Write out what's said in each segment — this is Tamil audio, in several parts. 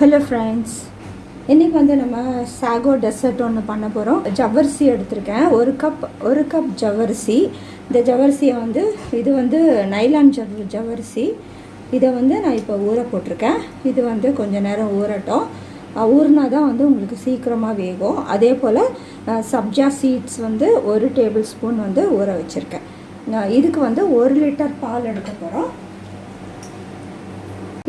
ஹலோ ஃப்ரெண்ட்ஸ் இன்றைக்கி வந்து நம்ம சாகோ டெசர்ட் ஒன்று பண்ண போகிறோம் ஜவ்வரிசி எடுத்திருக்கேன். ஒரு கப் ஒரு கப் ஜவ்வரிசி. இந்த ஜவ்வரிசியை வந்து இது வந்து நைலான் ஜவ் ஜவ்வரிசி. இதை வந்து நான் இப்போ ஊற போட்டிருக்கேன். இது வந்து கொஞ்சம் நேரம் ஊறட்டும். ஊறினா தான் வந்து உங்களுக்கு சீக்கிரமாக வேகும். அதே போல் சப்ஜா சீட்ஸ் வந்து ஒரு டேபிள் ஸ்பூன் வந்து ஊற வச்சுருக்கேன். இதுக்கு வந்து ஒரு லிட்டர் பால் எடுக்க போகிறோம்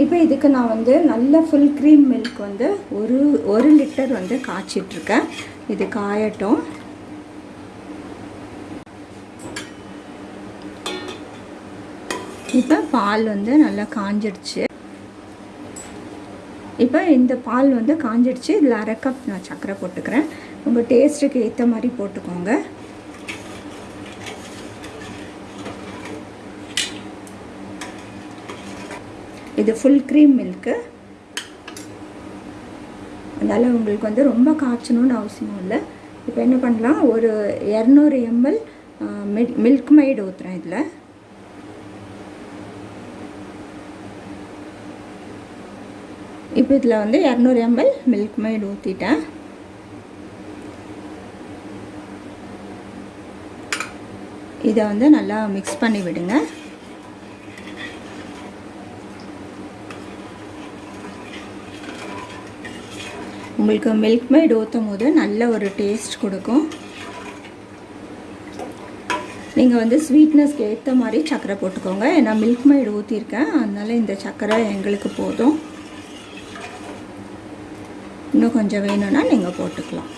இப்போ இதுக்கு நான் வந்து நல்ல ஃபுல் க்ரீம் மில்க் வந்து ஒரு ஒரு லிட்டர் வந்து காய்ச்சிட்ருக்கேன். இது காயட்டும். இப்போ பால் வந்து நல்லா காஞ்சிடுச்சு இப்போ இந்த பால் வந்து காஞ்சிடுச்சு இதில் அரை கப் நான் சர்க்கரை போட்டுக்கிறேன். உங்கள் டேஸ்ட்டுக்கு ஏற்ற மாதிரி போட்டுக்கோங்க. இது ஃபுல் க்ரீம் மில்க்கு அதனால் உங்களுக்கு வந்து ரொம்ப காய்ச்சணும்னு அவசியம் இல்லை. இப்போ என்ன பண்ணலாம்? ஒரு இரநூறு எம்எல் மில்க் மைடு ஊற்றுறேன் இதில். இப்போ இதில் வந்து இரநூறு எம்எல் மில்க் மைடு ஊற்றிட்டேன் இதை வந்து நல்லா மிக்ஸ் பண்ணி விடுங்க. உங்களுக்கு மில்க் மைட் ஊற்றும் போது நல்ல ஒரு டேஸ்ட் கொடுக்கும். நீங்கள் வந்து ஸ்வீட்னஸ்க்கு ஏற்ற மாதிரி சர்க்கரை போட்டுக்கோங்க. ஏன்னா மில்க் மைடு ஊற்றிருக்கேன் அதனால் இந்த சர்க்கரை எங்களுக்கு போதும். இன்னும் கொஞ்சம் வேணும்னா நீங்கள் போட்டுக்கலாம்.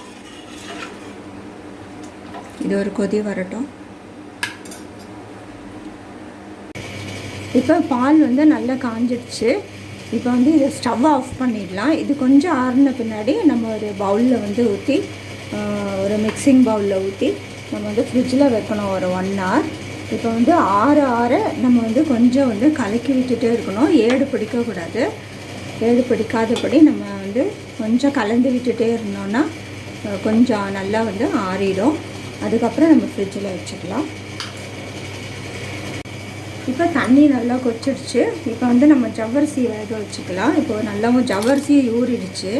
இது ஒரு கொதி வரட்டும். இப்போ பால் வந்து நல்லா காஞ்சிடுச்சு இப்போ வந்து இதை ஸ்டவ் ஆஃப் பண்ணிடலாம். இது கொஞ்சம் ஆறின பின்னாடி நம்ம ஒரு பவுலில் வந்து ஊற்றி ஒரு மிக்சிங் பவுலில் ஊற்றி நம்ம வந்து ஃப்ரிட்ஜில் வைக்கணும் ஒரு ஒன் ஹவர் இப்போ வந்து ஆறு ஆற நம்ம வந்து கொஞ்சம் வந்து கலக்கி விட்டுட்டே இருக்கணும். ஏடு பிடிக்கக்கூடாது ஏடு பிடிக்காதபடி நம்ம வந்து கொஞ்சம் கலந்து விட்டுட்டே இருந்தோன்னா கொஞ்சம் நல்லா வந்து ஆறிடும். அதுக்கப்புறம் நம்ம ஃப்ரிட்ஜில் வச்சுக்கலாம். இப்போ தண்ணி நல்லா கொச்சிடுச்சு இப்போ வந்து நம்ம ஜவ்வரிசி வேக வச்சுக்கலாம். இப்போ நல்லாவும் ஜவ்வரிசி ஊறிடுச்சு.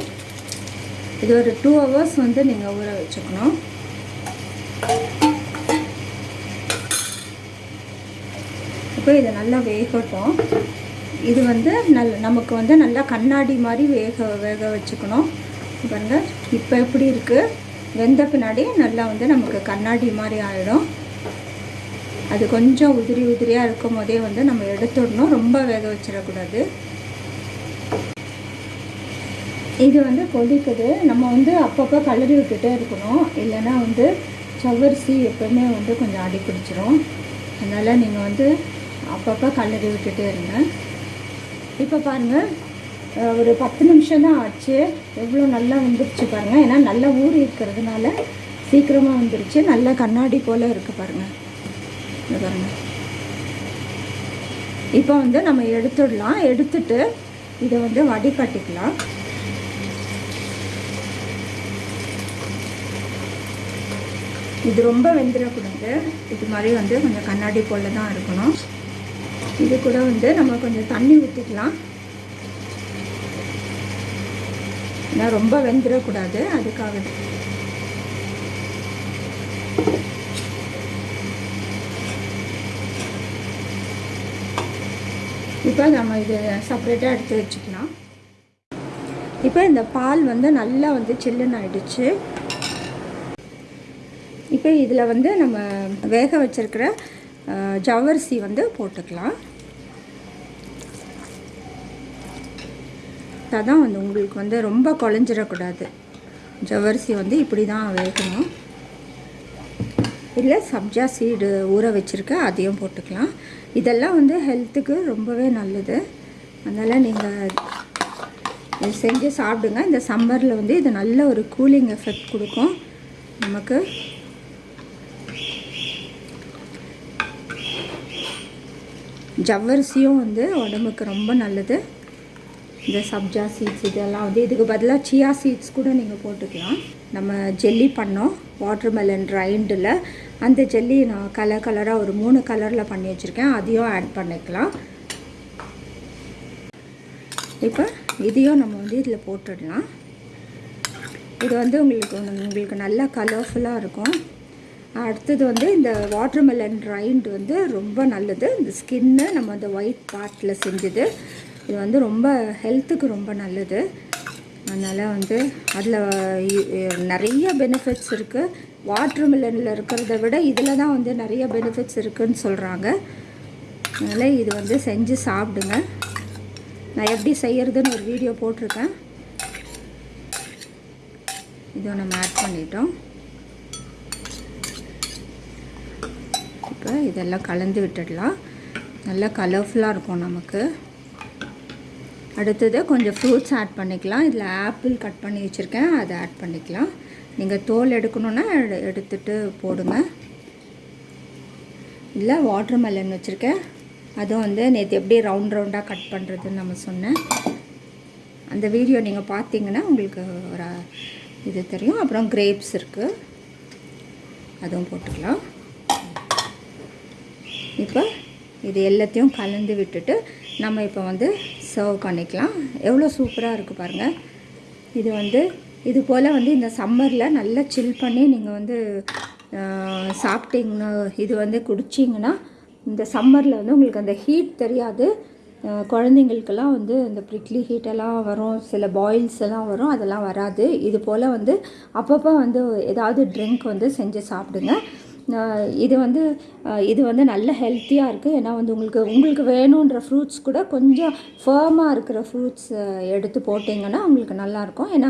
இது ஒரு டூ ஹவர்ஸ் வந்து நீங்கள் ஊற வச்சுக்கணும். இப்போ இதை நல்லா வேகட்டும். இது வந்து நல் நமக்கு வந்து நல்லா கண்ணாடி மாதிரி வேக வேக வச்சுக்கணும். பாருங்கள் இப்போ எப்படி இருக்குது வெந்த பின்னாடி நல்லா வந்து நமக்கு கண்ணாடி மாதிரி ஆகிடும் அது கொஞ்சம் உதிரி உதிரியாக இருக்கும் போதே வந்து நம்ம எடுத்துடணும். ரொம்ப வேக வச்சிடக்கூடாது. இது வந்து கொதிக்குது. நம்ம வந்து அப்பப்போ கலரி விட்டுட்டே இருக்கணும். இல்லைன்னா வந்து சவ்வரிசி எப்போவுமே வந்து கொஞ்சம் அடி பிடிச்சிரும். அதனால் நீங்கள் வந்து அப்பப்போ கலரி விட்டுட்டே இருங்க. இப்போ பாருங்கள் ஒரு பத்து நிமிஷம் தான் ஆச்சு. எவ்வளோ நல்லா வந்துருச்சு பாருங்கள் ஏன்னா நல்லா ஊறி இருக்கிறதுனால சீக்கிரமாக வந்துருச்சு. நல்லா கண்ணாடி போல் இருக்குது பாருங்கள் இப்போ வந்து நம்ம எடுத்துடலாம். எடுத்துட்டு இதை வந்து வடிகட்டிக்கலாம். இது ரொம்ப வெந்துடக்கூடாது. இது மாதிரி வந்து கொஞ்சம் கண்ணாடி போல தான் இருக்கணும். இது கூட வந்து நம்ம கொஞ்சம் தண்ணி ஊற்றிக்கலாம் ஏன்னா ரொம்ப வெந்துடக்கூடாது. அதுக்காக இப்போ நம்ம இது செப்பரேட்டாக எடுத்து வச்சுக்கலாம். இப்போ இந்த பால் வந்து நல்லா வந்து சில்லுன்னு ஆயிடுச்சு. இப்போ இதில் வந்து நம்ம வேக வச்சிருக்கிற ஜவரிசி வந்து போட்டுக்கலாம். அதான் வந்து உங்களுக்கு வந்து ரொம்ப குழஞ்சிடக்கூடாது ஜவரிசி வந்து இப்படி தான் வேகணும். இல்லை சப்ஜா சீடு ஊற வச்சுருக்கேன் அதையும் போட்டுக்கலாம். இதெல்லாம் வந்து ஹெல்த்துக்கு ரொம்பவே நல்லது. அதனால் நீங்கள் இது செஞ்சு சாப்பிடுங்க. இந்த சம்மரில் வந்து இது நல்ல ஒரு கூலிங் எஃபெக்ட் கொடுக்கும். நமக்கு ஜவ்வரிசியும் வந்து உடம்புக்கு ரொம்ப நல்லது. இந்த சப்ஜா சீட்ஸ் இதெல்லாம் வந்து இதுக்கு பதிலாக சியா சீட்ஸ் கூட நீங்கள் போட்டுக்கலாம். நம்ம ஜெல்லி பண்ணோம். வாட்டர்மெலன் ரைண்டில் அந்த ஜெல்லி நான் கலர் கலராக ஒரு மூணு கலரில் பண்ணி வச்சுருக்கேன். அதையும் ஆட் பண்ணிக்கலாம். இப்போ இதையும் நம்ம வந்து இதில் போட்டுடலாம். இது வந்து உங்களுக்கு உங்களுக்கு நல்லா கலர்ஃபுல்லாக இருக்கும். அடுத்தது வந்து இந்த வாட்டர்மெலன் ரைண்ட் வந்து ரொம்ப நல்லது. இந்த ஸ்கின்னு நம்ம அந்த ஒயிட் பார்ட்டில் செஞ்சது. இது வந்து ரொம்ப ஹெல்த்துக்கு ரொம்ப நல்லது. அதனால் வந்து அதில் நிறைய பெனிஃபிட்ஸ் இருக்குது வாட்டர்மெலனில் இருக்கிறத விட இதில் தான் வந்து நிறைய பெனிஃபிட்ஸ் இருக்குதுன்னு சொல்கிறாங்க அதனால் இது வந்து செஞ்சு சாப்பிடுங்க. நான் எப்படி செய்கிறதுன்னு ஒரு வீடியோ போட்டிருக்கேன். இதை நம்ம ஆட் பண்ணிட்டோம். இப்போ இதெல்லாம் கலந்து விட்டுடலாம். நல்லா கலர்ஃபுல்லாக இருக்கும் நமக்கு. அடுத்தது கொஞ்சம் ஃப்ரூட்ஸ் ஆட் பண்ணிக்கலாம். இதில் ஆப்பிள் கட் பண்ணி வச்சுருக்கேன். அதை ஆட் பண்ணிக்கலாம். நீங்கள் தோல் எடுக்கணுன்னா எடுத்துட்டு போடுங்க. இல்லை வாட்டர் மெலன் வச்சுருக்கேன். அதுவும் வந்து நேற்று எப்படி ரவுண்ட் ரவுண்டாக கட் பண்ணுறதுன்னு நம்ம சொன்னேன். அந்த வீடியோ நீங்கள் பார்த்தீங்கன்னா உங்களுக்கு ஒரு இது தெரியும். அப்புறம் கிரேப்ஸ் இருக்குது அதுவும் போட்டுக்கலாம். இப்போ இது எல்லாத்தையும் கலந்து விட்டுட்டு நம்ம இப்போ வந்து சர்வ் பண்ணிக்கலாம். எவ்வளோ சூப்பராக இருக்குது பாருங்கள் இது வந்து இது போல் வந்து இந்த சம்மரில் நல்லா சில் பண்ணி நீங்கள் வந்து சாப்பிட்டீங்கன்னா இது வந்து குடிச்சிங்கன்னா இந்த சம்மரில் வந்து உங்களுக்கு அந்த ஹீட் தெரியாது. குழந்தைங்களுக்கெல்லாம் வந்து இந்த ப்ரிக்லி ஹீட்டெல்லாம் வரும். சில பாயில்ஸ் எல்லாம் வரும். அதெல்லாம் வராது. இது போல் வந்து அப்பப்போ வந்து ஏதாவது ட்ரிங்க் வந்து செஞ்சு சாப்பிடுங்க. இது வந்து இது வந்து நல்ல ஹெல்த்தியாக இருக்குது ஏன்னா வந்து உங்களுக்கு உங்களுக்கு வேணுன்ற ஃப்ரூட்ஸ் கூட கொஞ்சம் ஃபேமாக இருக்கிற ஃப்ரூட்ஸ் எடுத்து போட்டிங்கன்னா உங்களுக்கு நல்லாயிருக்கும். ஏன்னா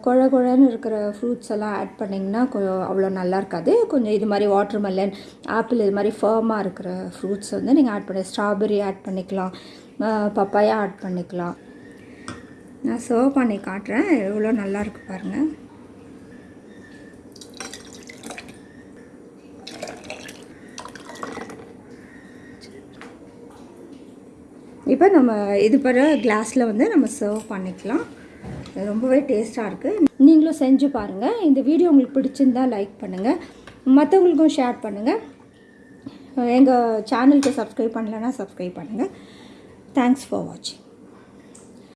குழ குழன்னு இருக்கிற ஃப்ரூட்ஸ் எல்லாம் ஆட் பண்ணிங்கன்னா கொ- அவ்வளோ நல்லா இருக்காது கொஞ்சம் இது மாதிரி வாட்டர் மெலன் ஆப்பிள் இது மாதிரி ஃபேமாக இருக்கிற ஃப்ரூட்ஸ் வந்து நீங்கள் ஆட் பண்ணி ஸ்ட்ராபெரி ஆட் பண்ணிக்கலாம். பப்பாயா ஆட் பண்ணிக்கலாம். நான் சர்வ் பண்ணி காட்டுறேன். எவ்வளோ நல்லாயிருக்கு பாருங்கள் இப்போ நம்ம இது பிற கிளாஸில் வந்து நம்ம சர்வ் பண்ணிக்கலாம். ரொம்பவே டேஸ்ட்டாக இருக்குது நீங்களும் செஞ்சு பாருங்கள் இந்த வீடியோ உங்களுக்கு பிடிச்சிருந்தா லைக் பண்ணுங்கள் மற்றவங்களுக்கும் ஷேர் பண்ணுங்கள் எங்கள் சேனலுக்கு சப்ஸ்கிரைப் பண்ணலன்னா சப்ஸ்கிரைப் பண்ணுங்கள் தேங்க்ஸ் ஃபார் வாட்சிங்